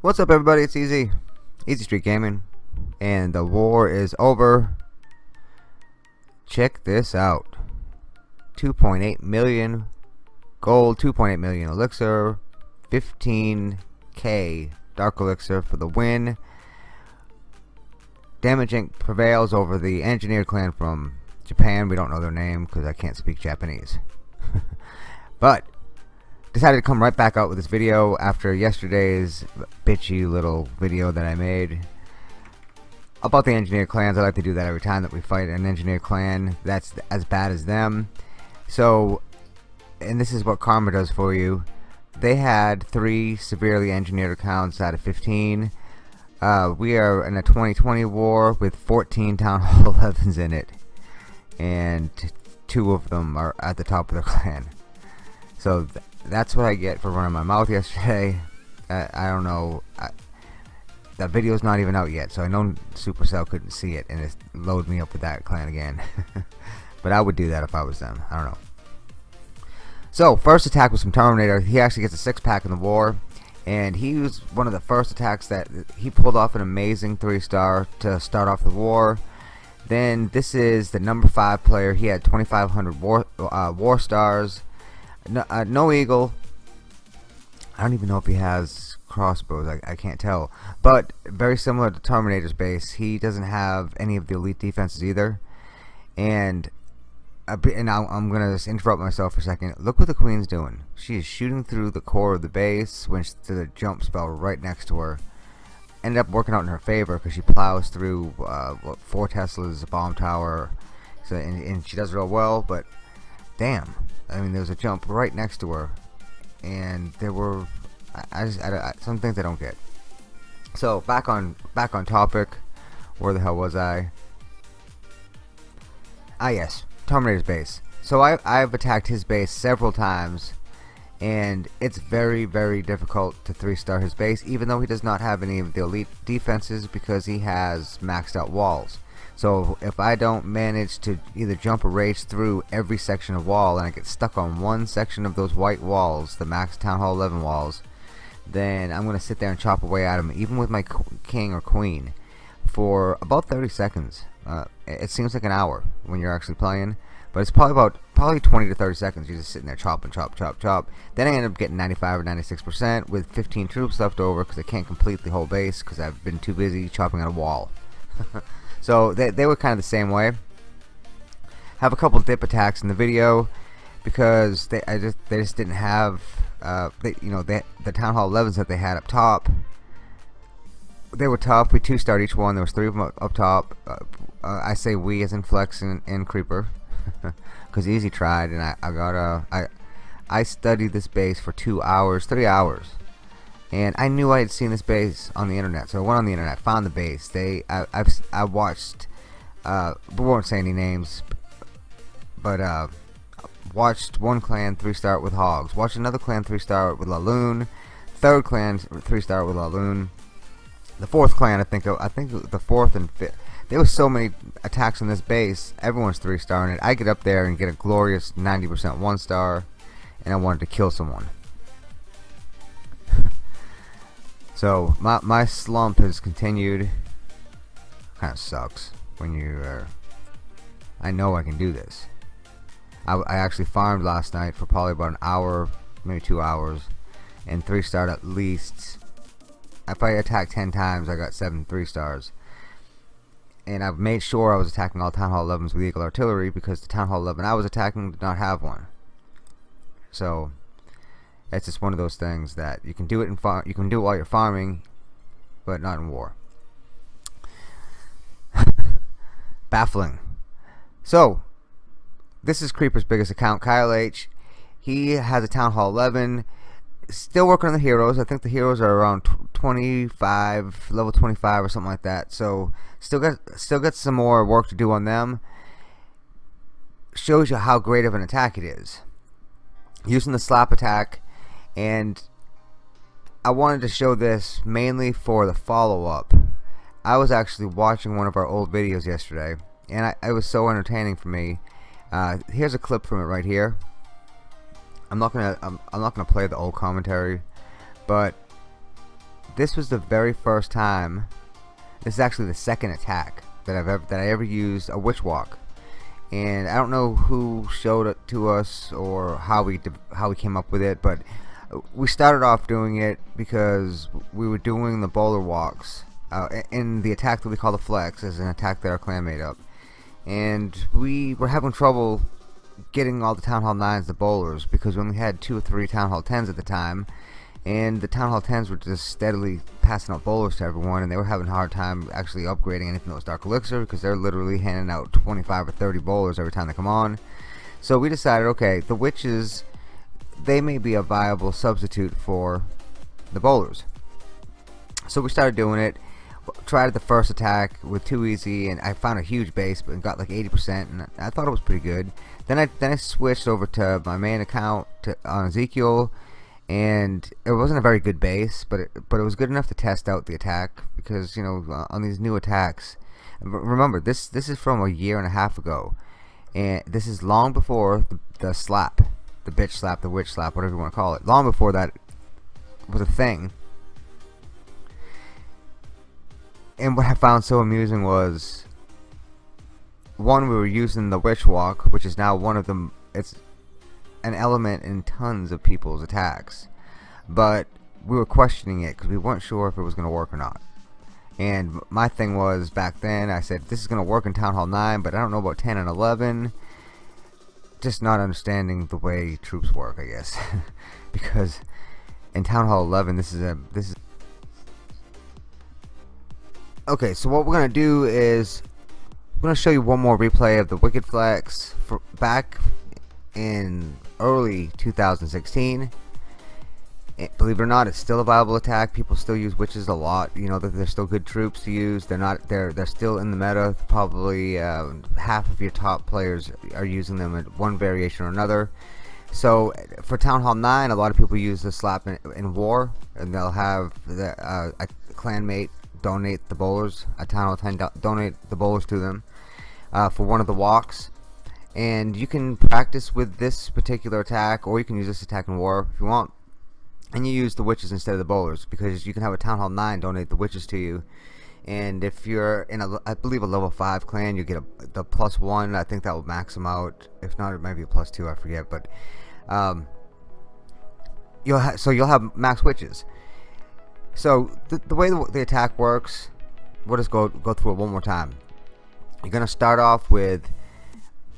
What's up everybody, it's Easy, Easy Street Gaming, and the war is over. Check this out. 2.8 million gold, 2.8 million elixir, 15k dark elixir for the win. Damage prevails over the engineer clan from Japan. We don't know their name because I can't speak Japanese. but decided to come right back out with this video after yesterday's bitchy little video that I made about the engineer clans. I like to do that every time that we fight an engineer clan that's as bad as them. So, and this is what Karma does for you. They had three severely engineered accounts out of 15. Uh, we are in a 2020 war with 14 Town Hall 11s in it. And two of them are at the top of their clan. So th that's what I get for running my mouth yesterday. I, I don't know. I, that video's not even out yet, so I know Supercell couldn't see it and it loaded me up with that clan again. but I would do that if I was them. I don't know. So, first attack was from Terminator. He actually gets a six pack in the war. And he was one of the first attacks that he pulled off an amazing three star to start off the war. Then this is the number five player. He had 2,500 war, uh, war stars. No, uh, no eagle. I don't even know if he has crossbows. I, I can't tell. But very similar to Terminator's base, he doesn't have any of the elite defenses either. And and I'm gonna just interrupt myself for a second. Look what the queen's doing. She is shooting through the core of the base when she did a jump spell right next to her. Ended up working out in her favor because she plows through uh, what, four Teslas, bomb tower, so and, and she does real well. But damn, I mean, there was a jump right next to her, and there were I, I just I, I, some things I don't get. So back on back on topic. Where the hell was I? Ah yes, Terminator's base. So I, I've attacked his base several times and it's very very difficult to three star his base even though he does not have any of the elite defenses because he has maxed out walls so if I don't manage to either jump or rage through every section of wall and I get stuck on one section of those white walls the max town hall 11 walls then I'm gonna sit there and chop away at him even with my king or queen for about 30 seconds uh, it seems like an hour when you're actually playing, but it's probably about probably 20 to 30 seconds. You're just sitting there chopping, chop, chop, chop. Then I end up getting 95 or 96 percent with 15 troops left over because I can't complete the whole base because I've been too busy chopping at a wall. so they they were kind of the same way. Have a couple dip attacks in the video because they I just they just didn't have uh, they, you know they, the town hall 11s that they had up top they were tough. We two starred each one. There was three of them up, up top. Uh, uh, I say we as in Flex and, and Creeper, because Easy tried, and I, I got a I I studied this base for two hours, three hours, and I knew I had seen this base on the internet. So I went on the internet, found the base. They I I've I watched. Uh, we won't say any names, but uh, watched one clan three star with hogs. Watched another clan three star with Laloon. Third clan three star with Laloon the fourth clan I think I think the fourth and fifth there was so many attacks on this base. Everyone's three star in it. I get up there and get a glorious 90% one star and I wanted to kill someone. So my, my slump has continued. Kinda sucks when you are I know I can do this. I, I actually farmed last night for probably about an hour maybe two hours and three starred at least. If I attacked 10 times I got 7 3 stars and I've made sure I was attacking all Town Hall 11s with Eagle Artillery because the Town Hall 11 I was attacking did not have one. So it's just one of those things that you can do it in far you can do it while you're farming but not in war. Baffling. So this is Creeper's biggest account Kyle H. He has a Town Hall 11 still working on the heroes. I think the heroes are around 25, level 25 or something like that. So still got still got some more work to do on them. Shows you how great of an attack it is. Using the slap attack and I wanted to show this mainly for the follow-up. I was actually watching one of our old videos yesterday, and I, it was so entertaining for me. Uh, here's a clip from it right here. I'm not gonna I'm, I'm not gonna play the old commentary, but this was the very first time. This is actually the second attack that I've ever that I ever used a witch walk, and I don't know who showed it to us or how we how we came up with it, but we started off doing it because we were doing the bowler walks uh, in the attack that we call the flex is an attack that our clan made up and we were having trouble getting all the Town Hall 9s the bowlers because when we only had two or three Town Hall 10s at the time and the Town Hall 10s were just steadily passing out bowlers to everyone and they were having a hard time actually upgrading anything that was Dark Elixir because they're literally handing out 25 or 30 bowlers every time they come on. So we decided okay the witches they may be a viable substitute for the bowlers. So we started doing it. Tried the first attack with too easy and I found a huge base but got like 80% and I thought it was pretty good. Then I then I switched over to my main account to, on Ezekiel and it wasn't a very good base but it, but it was good enough to test out the attack because you know uh, on these new attacks remember this this is from a year and a half ago and this is long before the, the slap the bitch slap the witch slap whatever you want to call it long before that was a thing. And what I found so amusing was one we were using the witch walk which is now one of them it's an element in tons of people's attacks. But we were questioning it because we weren't sure if it was going to work or not. And my thing was back then I said this is going to work in Town Hall 9 but I don't know about 10 and 11 just not understanding the way troops work I guess. Because in Town Hall 11 this is a this is Okay, so what we're gonna do is I'm gonna show you one more replay of the Wicked Flex for back in early 2016. It, believe it or not, it's still a viable attack. People still use witches a lot. You know that they're still good troops to use. They're not. They're they're still in the meta. Probably uh, half of your top players are using them in one variation or another. So for Town Hall 9, a lot of people use the slap in, in war, and they'll have the, uh, a clanmate donate the bowlers a town hall 10 do donate the bowlers to them uh, for one of the walks and you can practice with this particular attack or you can use this attack in war if you want. And you use the witches instead of the bowlers because you can have a town hall 9 donate the witches to you. And if you're in a I believe a level 5 clan you get a, the plus 1 I think that will max them out. If not it might be a plus 2 I forget. But um, you'll so you'll have max witches. So the, the way the, the attack works, we'll just go go through it one more time. You're gonna start off with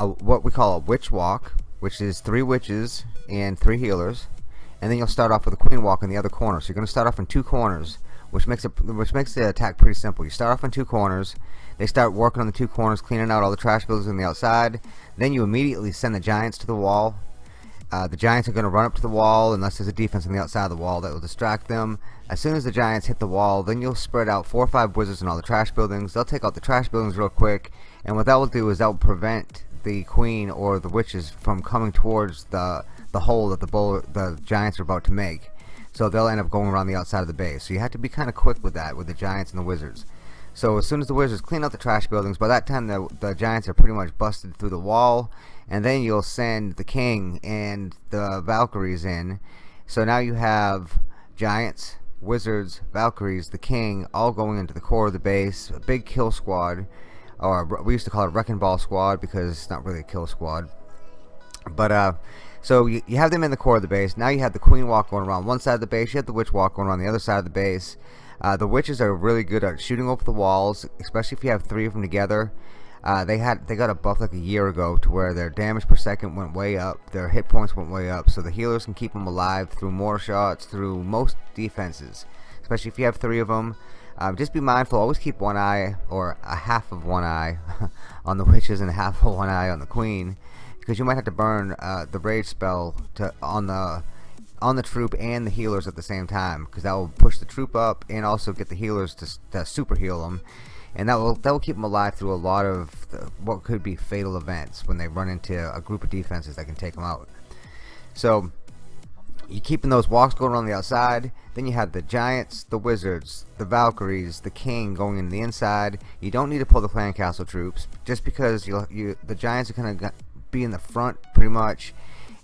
a, what we call a witch walk, which is three witches and three healers, and then you'll start off with a queen walk in the other corner. So you're gonna start off in two corners, which makes it which makes the attack pretty simple. You start off in two corners. They start working on the two corners, cleaning out all the trash buildings on the outside. Then you immediately send the giants to the wall uh, the Giants are going to run up to the wall unless there's a defense on the outside of the wall that will distract them. As soon as the Giants hit the wall, then you'll spread out four or five wizards in all the trash buildings. They'll take out the trash buildings real quick, and what that will do is that will prevent the queen or the witches from coming towards the the hole that the bowl, the Giants are about to make. So they'll end up going around the outside of the base. So you have to be kind of quick with that with the Giants and the Wizards. So as soon as the Wizards clean out the trash buildings, by that time the, the Giants are pretty much busted through the wall and then you'll send the king and the Valkyries in so now you have giants wizards Valkyries the king all going into the core of the base a big kill squad or we used to call it wrecking ball squad because it's not really a kill squad. But uh so you, you have them in the core of the base. Now you have the queen walk going around one side of the base. You have the witch walk going around the other side of the base. Uh, the witches are really good at shooting over the walls especially if you have three of them together. Uh, they had they got a buff like a year ago to where their damage per second went way up, their hit points went way up, so the healers can keep them alive through more shots, through most defenses, especially if you have three of them. Um, just be mindful, always keep one eye or a half of one eye on the witches and a half of one eye on the queen, because you might have to burn uh, the rage spell to on the on the troop and the healers at the same time, because that will push the troop up and also get the healers to, to super heal them and that will that will keep them alive through a lot of the, what could be fatal events when they run into a group of defenses that can take them out. So you're keeping those walks going on the outside. Then you have the Giants, the Wizards, the Valkyries, the King going in the inside. You don't need to pull the Clan Castle troops just because you you the Giants are going to be in the front pretty much.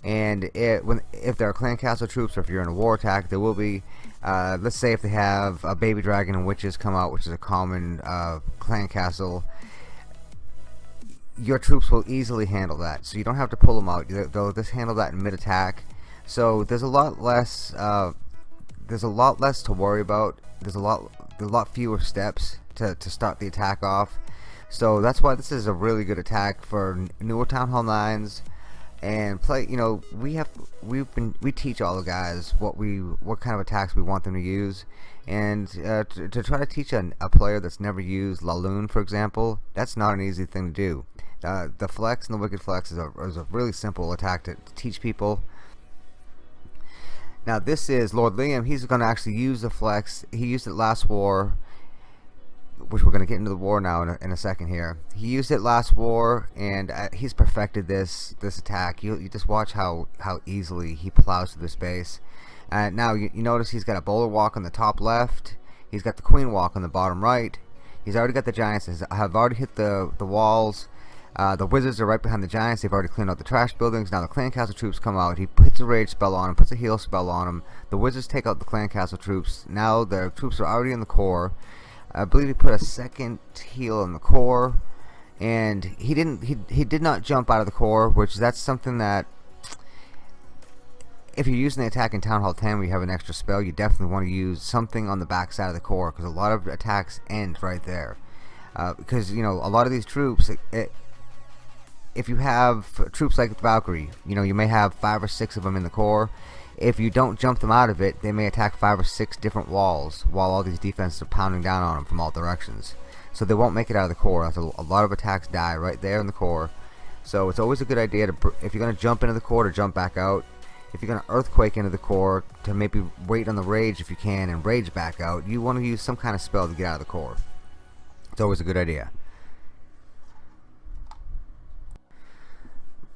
And it, when if there are Clan Castle troops or if you're in a war attack, there will be. Uh, let's say if they have a baby dragon and witches come out, which is a common uh, Clan Castle your troops will easily handle that so you don't have to pull them out they'll just handle that in mid attack so there's a lot less uh, there's a lot less to worry about. There's a lot a lot fewer steps to, to start the attack off. So that's why this is a really good attack for newer Town Hall 9s and play you know we have we've been we teach all the guys what we what kind of attacks we want them to use. And uh, to, to, try to teach a, a player that's never used Laloon for example that's not an easy thing to do. Uh, the flex and the wicked flex is a, is a really simple attack to, to teach people now this is Lord Liam. He's going to actually use the flex. He used it last war, which we're going to get into the war now in a, in a second here. He used it last war, and uh, he's perfected this this attack. You, you just watch how how easily he plows through the space. Uh, now you, you notice he's got a bowler walk on the top left. He's got the queen walk on the bottom right. He's already got the giants. Have already hit the the walls. Uh, the wizards are right behind the giants. They've already cleaned out the trash buildings. Now the clan castle troops come out. He puts a rage spell on him, puts a heal spell on him. The wizards take out the clan castle troops. Now the troops are already in the core. I believe he put a second heal in the core, and he didn't. He he did not jump out of the core, which that's something that if you're using the attack in Town Hall 10 where you have an extra spell, you definitely want to use something on the back side of the core because a lot of attacks end right there. Uh, because you know a lot of these troops, it, it, if you have troops like Valkyrie, you know, you may have five or six of them in the core. If you don't jump them out of it, they may attack five or six different walls while all these defenses are pounding down on them from all directions. So they won't make it out of the core. A lot of attacks die right there in the core. So it's always a good idea to, if you're going to jump into the core, to jump back out. If you're going to earthquake into the core, to maybe wait on the rage if you can and rage back out, you want to use some kind of spell to get out of the core. It's always a good idea.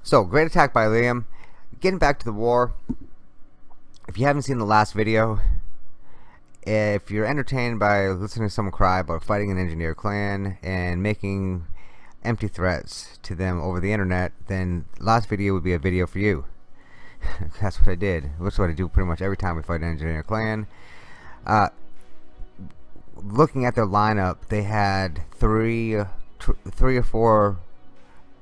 So, great attack by Liam. Getting back to the war, if you haven't seen the last video, if you're entertained by listening to someone cry about fighting an engineer clan and making empty threats to them over the internet, then last video would be a video for you. That's what I did. That's what I do pretty much every time we fight an engineer clan. Uh, looking at their lineup, they had three, three or four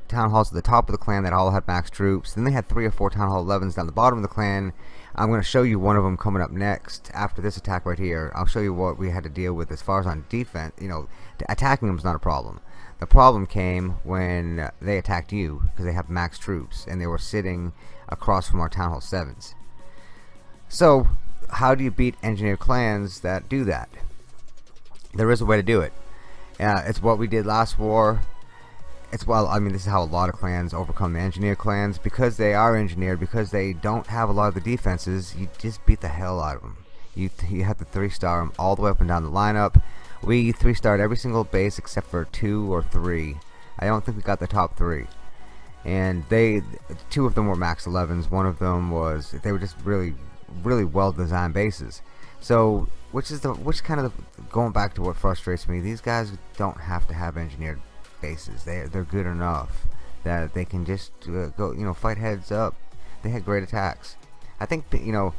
town halls at the top of the clan that all had max troops. Then they had three or four town hall 11s down the bottom of the clan. I'm going to show you one of them coming up next after this attack right here. I'll show you what we had to deal with as far as on defense. You know, attacking them is not a problem. The problem came when they attacked you because they have max troops and they were sitting across from our town hall 7s. So, how do you beat engineered clans that do that? There is a way to do it. Uh, it's what we did last war it's well I mean this is how a lot of clans overcome the engineer clans. Because they are engineered because they don't have a lot of the defenses you just beat the hell out of them you, you have to three star them all the way up and down the lineup. We three starred every single base except for two or three. I don't think we got the top three. And they two of them were max 11s one of them was they were just really really well designed bases. So which is the which kind of the, going back to what frustrates me these guys don't have to have engineered bases. They they're good enough that they can just uh, go you know fight heads up. They had great attacks. I think you know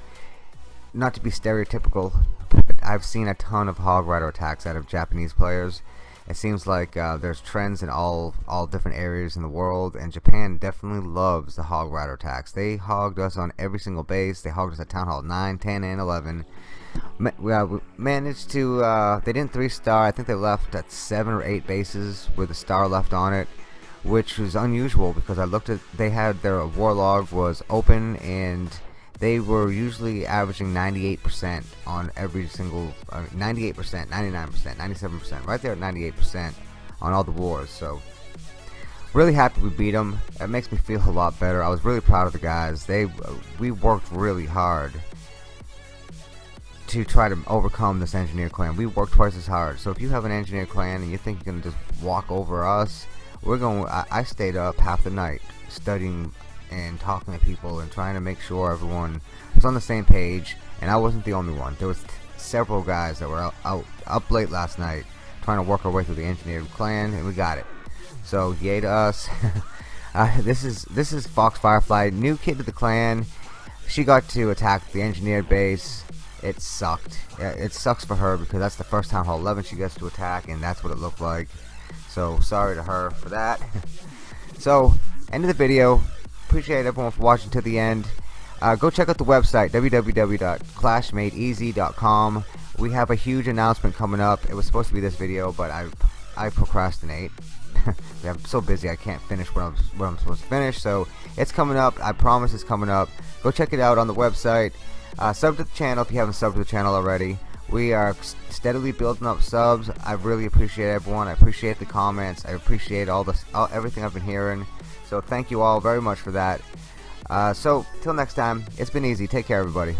not to be stereotypical, but I've seen a ton of Hog Rider attacks out of Japanese players. It seems like uh, there's trends in all all different areas in the world, and Japan definitely loves the Hog Rider attacks. They hogged us on every single base. They hogged us at Town Hall 9, 10, and 11 we, uh, we managed to uh, they didn't three star I think they left at seven or eight bases with a star left on it which was unusual because I looked at they had their war log was open and they were usually averaging 98% on every single 98% 99% 97% right there at 98% on all the wars so really happy we beat them it makes me feel a lot better I was really proud of the guys they we worked really hard to try to overcome this engineer clan. We worked twice as hard. So if you have an engineer clan and you think you're gonna just walk over us, we're going. I, I stayed up half the night studying and talking to people and trying to make sure everyone was on the same page, and I wasn't the only one. There was several guys that were out, out up late last night trying to work our way through the engineered clan, and we got it. So yay to us. uh, this is this is Fox Firefly, new kid to the clan. She got to attack the engineered base. It sucked. It sucks for her because that's the first time Hall 11 she gets to attack, and that's what it looked like. So sorry to her for that. so end of the video. Appreciate everyone for watching to the end. Uh, go check out the website www.clashmadeeasy.com. We have a huge announcement coming up. It was supposed to be this video, but I I procrastinate. I'm so busy I can't finish what I'm what I'm supposed to finish. So it's coming up. I promise it's coming up. Go check it out on the website. Uh, sub to the channel if you haven't subbed to the channel already. We are steadily building up subs. I really appreciate everyone. I appreciate the comments. I appreciate all the all, everything I've been hearing. So thank you all very much for that. Uh, so, till next time, it's been easy. Take care, everybody.